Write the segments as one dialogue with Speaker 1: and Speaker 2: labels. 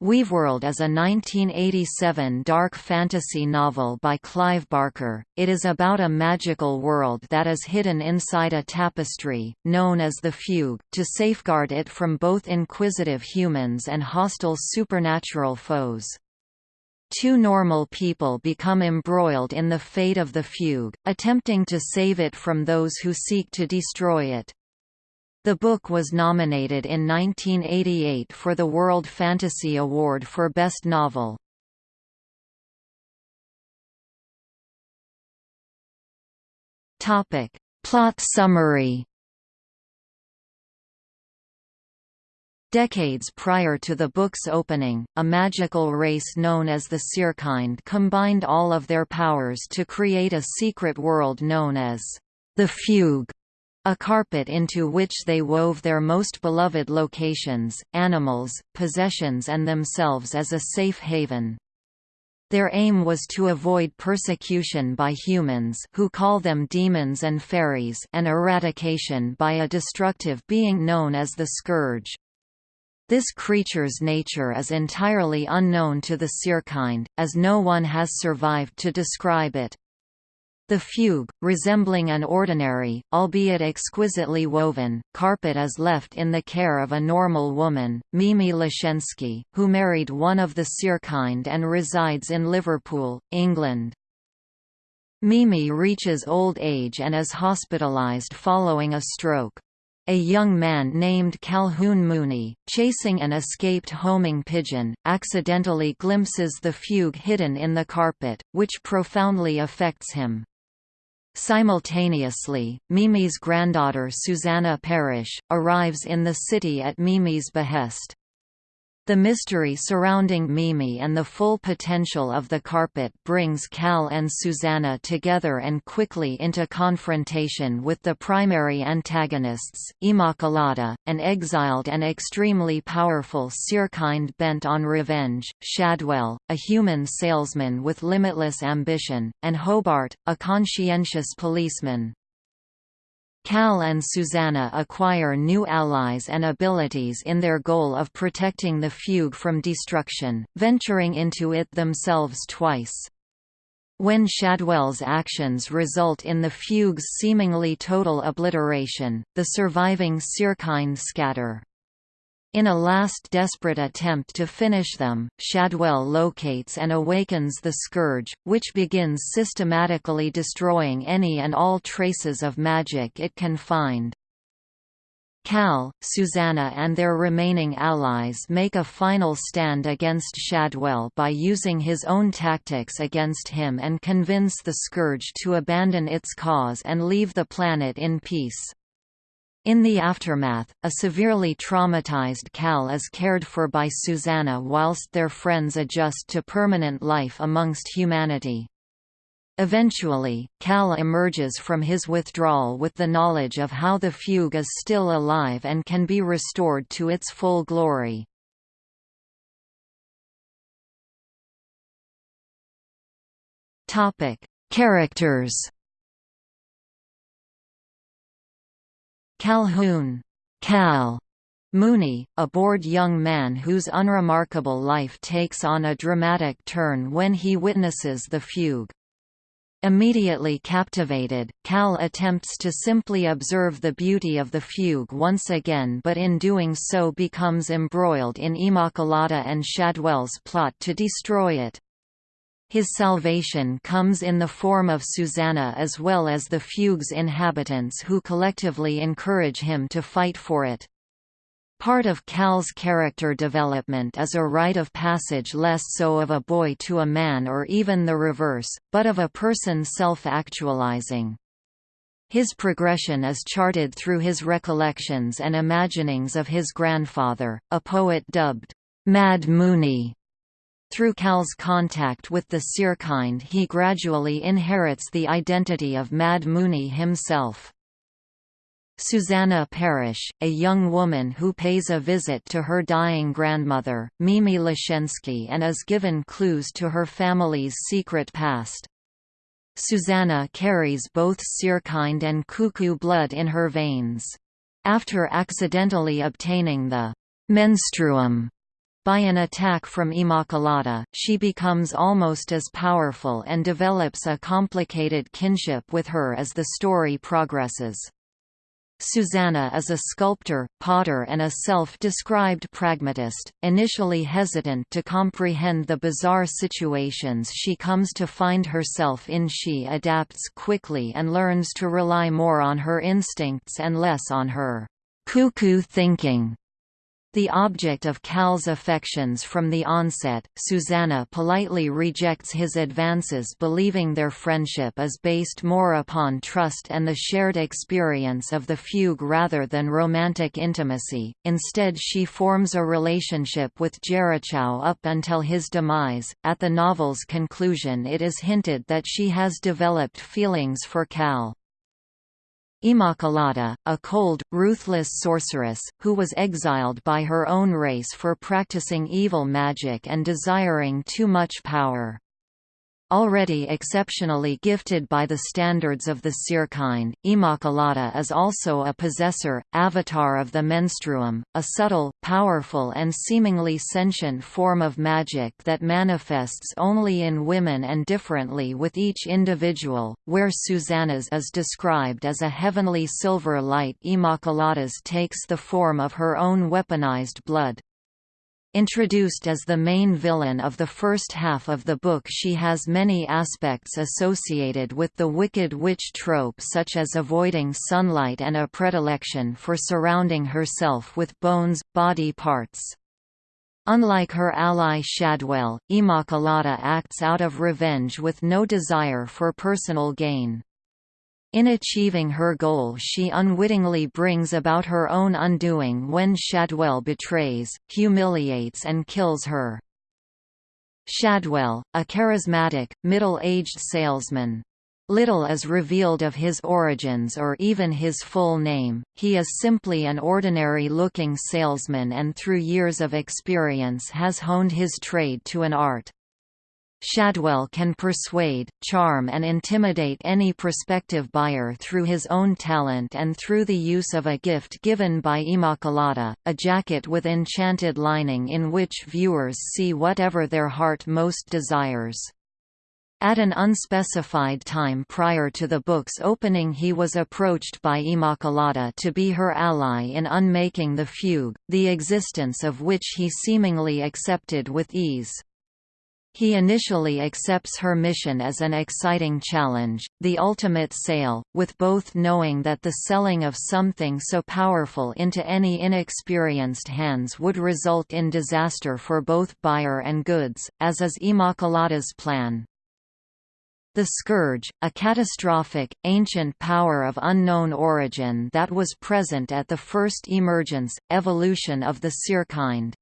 Speaker 1: Weaveworld is a 1987 dark fantasy novel by Clive Barker. It is about a magical world that is hidden inside a tapestry, known as the Fugue, to safeguard it from both inquisitive humans and hostile supernatural foes. Two normal people become embroiled in the fate of the Fugue, attempting to save it from those who seek to destroy it. The book was nominated in 1988 for the World Fantasy Award for Best Novel. Topic: Plot summary. Decades prior to the book's opening, a magical race known as the Seerkind combined all of their powers to create a secret world known as the Fugue a carpet into which they wove their most beloved locations, animals, possessions and themselves as a safe haven. Their aim was to avoid persecution by humans who call them demons and fairies and eradication by a destructive being known as the Scourge. This creature's nature is entirely unknown to the Seerkind, as no one has survived to describe it. The fugue, resembling an ordinary, albeit exquisitely woven, carpet is left in the care of a normal woman, Mimi Laschenski, who married one of the Seerkind and resides in Liverpool, England. Mimi reaches old age and is hospitalized following a stroke. A young man named Calhoun Mooney, chasing an escaped homing pigeon, accidentally glimpses the fugue hidden in the carpet, which profoundly affects him. Simultaneously, Mimi's granddaughter Susanna Parrish, arrives in the city at Mimi's behest. The mystery surrounding Mimi and the full potential of the carpet brings Cal and Susanna together and quickly into confrontation with the primary antagonists, Immaculata, an exiled and extremely powerful Seerkind bent on revenge, Shadwell, a human salesman with limitless ambition, and Hobart, a conscientious policeman. Cal and Susanna acquire new allies and abilities in their goal of protecting the fugue from destruction, venturing into it themselves twice. When Shadwell's actions result in the fugue's seemingly total obliteration, the surviving Seerkind scatter. In a last desperate attempt to finish them, Shadwell locates and awakens the Scourge, which begins systematically destroying any and all traces of magic it can find. Cal, Susanna and their remaining allies make a final stand against Shadwell by using his own tactics against him and convince the Scourge to abandon its cause and leave the planet in peace. In the aftermath, a severely traumatized Cal is cared for by Susanna whilst their friends adjust to permanent life amongst humanity. Eventually, Cal emerges from his withdrawal with the knowledge of how the fugue is still alive and can be restored to its full glory. Characters Calhoun Cal Mooney, a bored young man whose unremarkable life takes on a dramatic turn when he witnesses the fugue. Immediately captivated, Cal attempts to simply observe the beauty of the fugue once again but in doing so becomes embroiled in Immaculata and Shadwell's plot to destroy it. His salvation comes in the form of Susanna as well as the fugue's inhabitants who collectively encourage him to fight for it. Part of Cal's character development is a rite of passage less so of a boy to a man or even the reverse, but of a person self-actualizing. His progression is charted through his recollections and imaginings of his grandfather, a poet dubbed, Mad Mooney, through Cal's contact with the Seerkind he gradually inherits the identity of Mad Mooney himself. Susanna Parrish, a young woman who pays a visit to her dying grandmother, Mimi Laschenski and is given clues to her family's secret past. Susanna carries both Seerkind and Cuckoo blood in her veins. After accidentally obtaining the menstruum By an attack from Immaculata, she becomes almost as powerful and develops a complicated kinship with her as the story progresses. Susanna is a sculptor, potter and a self-described pragmatist, initially hesitant to comprehend the bizarre situations she comes to find herself in she adapts quickly and learns to rely more on her instincts and less on her cuckoo thinking. The object of Cal's affections from the onset, Susanna politely rejects his advances believing their friendship is based more upon trust and the shared experience of the fugue rather than romantic intimacy, instead she forms a relationship with Jerichau up until his demise. At the novel's conclusion it is hinted that she has developed feelings for Cal. Immaculata, a cold, ruthless sorceress, who was exiled by her own race for practicing evil magic and desiring too much power. Already exceptionally gifted by the standards of the Seerkind, Immaculata is also a possessor, avatar of the menstruum, a subtle, powerful and seemingly sentient form of magic that manifests only in women and differently with each individual, where Susanna's is described as a heavenly silver light Immaculata's takes the form of her own weaponized blood. Introduced as the main villain of the first half of the book she has many aspects associated with the Wicked Witch trope such as avoiding sunlight and a predilection for surrounding herself with bones, body parts. Unlike her ally Shadwell, Immaculata acts out of revenge with no desire for personal gain. In achieving her goal she unwittingly brings about her own undoing when Shadwell betrays, humiliates and kills her. Shadwell, a charismatic, middle-aged salesman. Little is revealed of his origins or even his full name, he is simply an ordinary-looking salesman and through years of experience has honed his trade to an art. Shadwell can persuade, charm and intimidate any prospective buyer through his own talent and through the use of a gift given by Immaculata, a jacket with enchanted lining in which viewers see whatever their heart most desires. At an unspecified time prior to the book's opening he was approached by Immaculata to be her ally in unmaking the fugue, the existence of which he seemingly accepted with ease. He initially accepts her mission as an exciting challenge, the ultimate sale, with both knowing that the selling of something so powerful into any inexperienced hands would result in disaster for both buyer and goods, as is Immaculata's plan. The Scourge, a catastrophic, ancient power of unknown origin that was present at the first emergence, evolution of the Seerkind.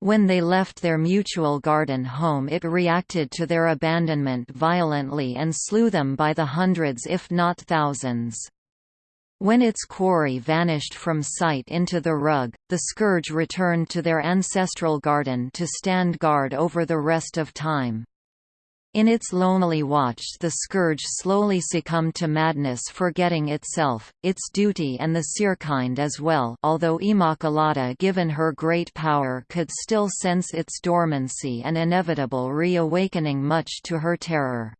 Speaker 1: When they left their mutual garden home it reacted to their abandonment violently and slew them by the hundreds if not thousands. When its quarry vanished from sight into the rug, the scourge returned to their ancestral garden to stand guard over the rest of time. In its lonely watch the scourge slowly succumbed to madness forgetting itself, its duty and the Seerkind as well although Immaculata given her great power could still sense its dormancy and inevitable reawakening much to her terror.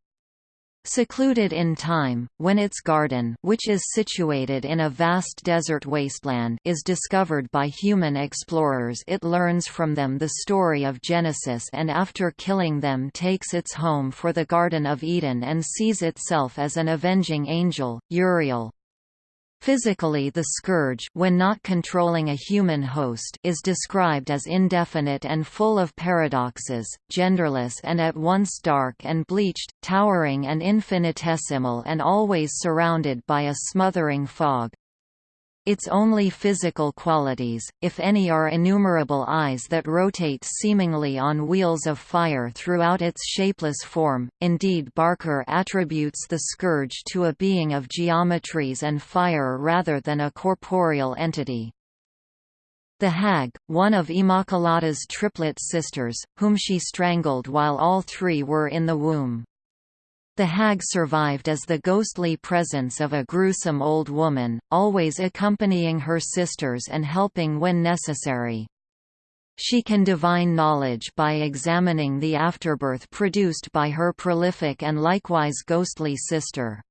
Speaker 1: Secluded in time, when its garden which is situated in a vast desert wasteland is discovered by human explorers it learns from them the story of Genesis and after killing them takes its home for the Garden of Eden and sees itself as an avenging angel, Uriel. Physically the scourge when not controlling a human host is described as indefinite and full of paradoxes, genderless and at once dark and bleached, towering and infinitesimal and always surrounded by a smothering fog. Its only physical qualities, if any are innumerable eyes that rotate seemingly on wheels of fire throughout its shapeless form. Indeed Barker attributes the scourge to a being of geometries and fire rather than a corporeal entity. The hag, one of Immaculata's triplet sisters, whom she strangled while all three were in the womb. The hag survived as the ghostly presence of a gruesome old woman, always accompanying her sisters and helping when necessary. She can divine knowledge by examining the afterbirth produced by her prolific and likewise ghostly sister.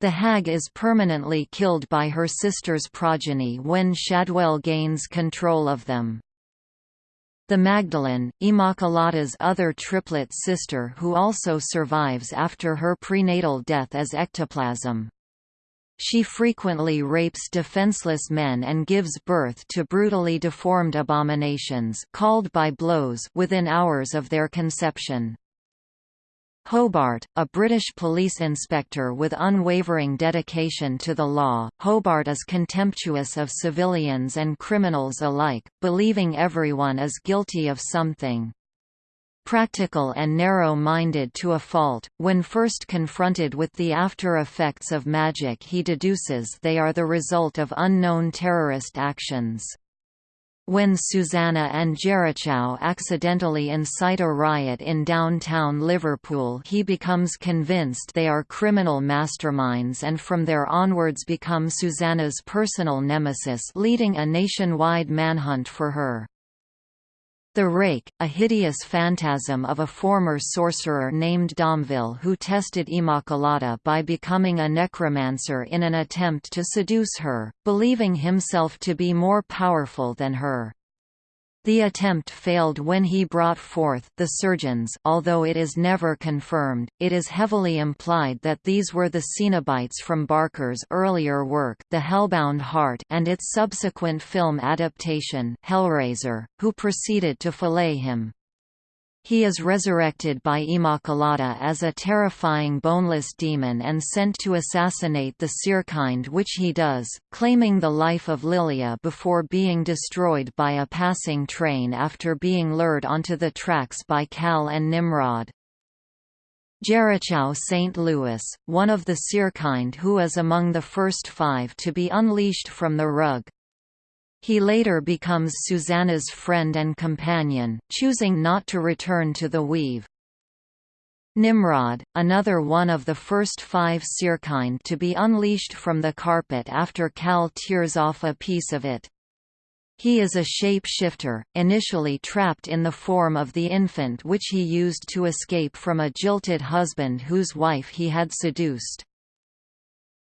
Speaker 1: The hag is permanently killed by her sister's progeny when Shadwell gains control of them. The Magdalene, Immaculata's other triplet sister who also survives after her prenatal death as ectoplasm. She frequently rapes defenseless men and gives birth to brutally deformed abominations called by blows within hours of their conception. Hobart, a British police inspector with unwavering dedication to the law, Hobart is contemptuous of civilians and criminals alike, believing everyone is guilty of something. Practical and narrow-minded to a fault, when first confronted with the after-effects of magic he deduces they are the result of unknown terrorist actions. When Susanna and Jerichau accidentally incite a riot in downtown Liverpool he becomes convinced they are criminal masterminds and from there onwards become Susanna's personal nemesis leading a nationwide manhunt for her. The Rake, a hideous phantasm of a former sorcerer named Domville who tested Immaculata by becoming a necromancer in an attempt to seduce her, believing himself to be more powerful than her. The attempt failed when he brought forth the surgeons although it is never confirmed, it is heavily implied that these were the Cenobites from Barker's earlier work The Hellbound Heart and its subsequent film adaptation Hellraiser, who proceeded to fillet him. He is resurrected by Immaculata as a terrifying boneless demon and sent to assassinate the Seerkind which he does, claiming the life of Lilia before being destroyed by a passing train after being lured onto the tracks by Cal and Nimrod. Jerichau St. Louis, one of the Seerkind who is among the first five to be unleashed from the rug, he later becomes Susanna's friend and companion, choosing not to return to the weave. Nimrod, another one of the first five Seerkind to be unleashed from the carpet after Cal tears off a piece of it. He is a shape-shifter, initially trapped in the form of the infant which he used to escape from a jilted husband whose wife he had seduced.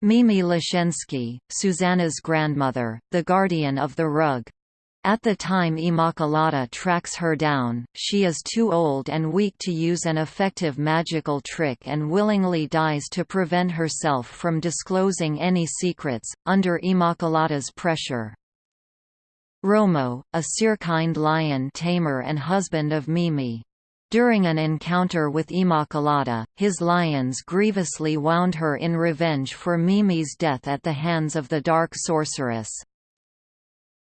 Speaker 1: Mimi Laschenski, Susanna's grandmother, the guardian of the rug. At the time Immaculata tracks her down, she is too old and weak to use an effective magical trick and willingly dies to prevent herself from disclosing any secrets, under Immaculata's pressure. Romo, a Seerkind lion tamer and husband of Mimi. During an encounter with Immaculata, his lions grievously wound her in revenge for Mimi's death at the hands of the dark sorceress.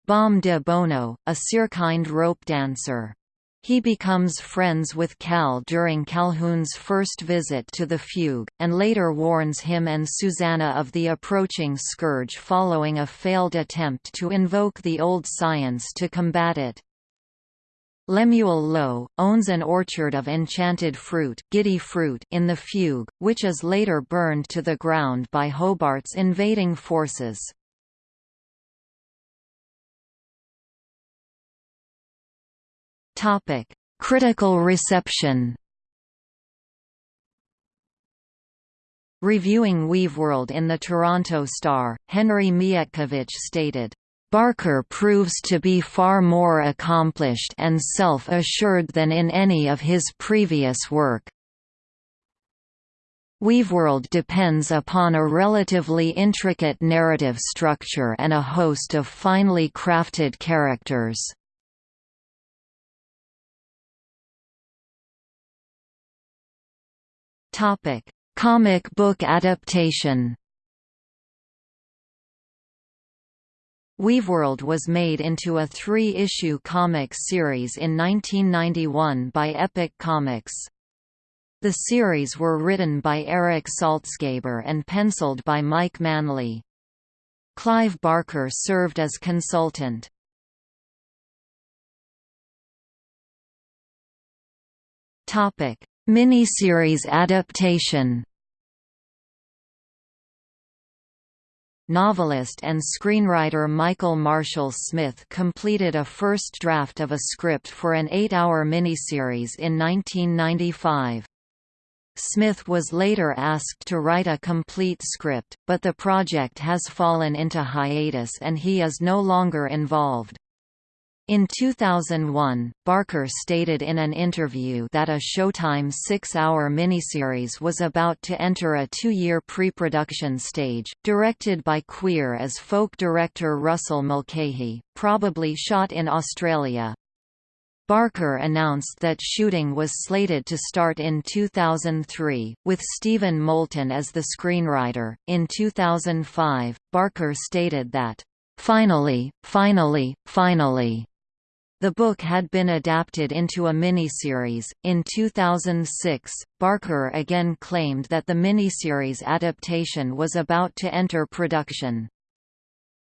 Speaker 1: Bom de Bono, a Seerkind rope dancer. He becomes friends with Cal during Calhoun's first visit to the fugue, and later warns him and Susanna of the approaching scourge following a failed attempt to invoke the old science to combat it. Lemuel Lowe, owns an orchard of enchanted fruit, giddy fruit in the fugue, which is later burned to the ground by Hobart's invading forces. Critical reception Reviewing Weaveworld in the Toronto Star, Henry Mietkiewicz stated, Barker proves to be far more accomplished and self-assured than in any of his previous work. Weaveworld depends upon a relatively intricate narrative structure and a host of finely crafted characters. Comic book adaptation Weaveworld was made into a three-issue comic series in 1991 by Epic Comics. The series were written by Eric Saltzgaber and penciled by Mike Manley. Clive Barker served as consultant. Miniseries adaptation novelist and screenwriter Michael Marshall Smith completed a first draft of a script for an eight-hour miniseries in 1995. Smith was later asked to write a complete script, but the project has fallen into hiatus and he is no longer involved. In 2001, Barker stated in an interview that a Showtime six-hour miniseries was about to enter a two-year pre-production stage, directed by Queer as Folk director Russell Mulcahy, probably shot in Australia. Barker announced that shooting was slated to start in 2003, with Stephen Moulton as the screenwriter. In 2005, Barker stated that, Finally, finally, finally. The book had been adapted into a miniseries. In 2006, Barker again claimed that the miniseries adaptation was about to enter production.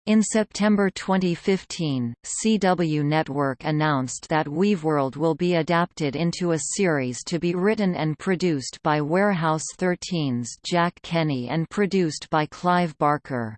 Speaker 1: In September 2015, CW Network announced that Weaveworld will be adapted into a series to be written and produced by Warehouse 13's Jack Kenny and produced by Clive Barker.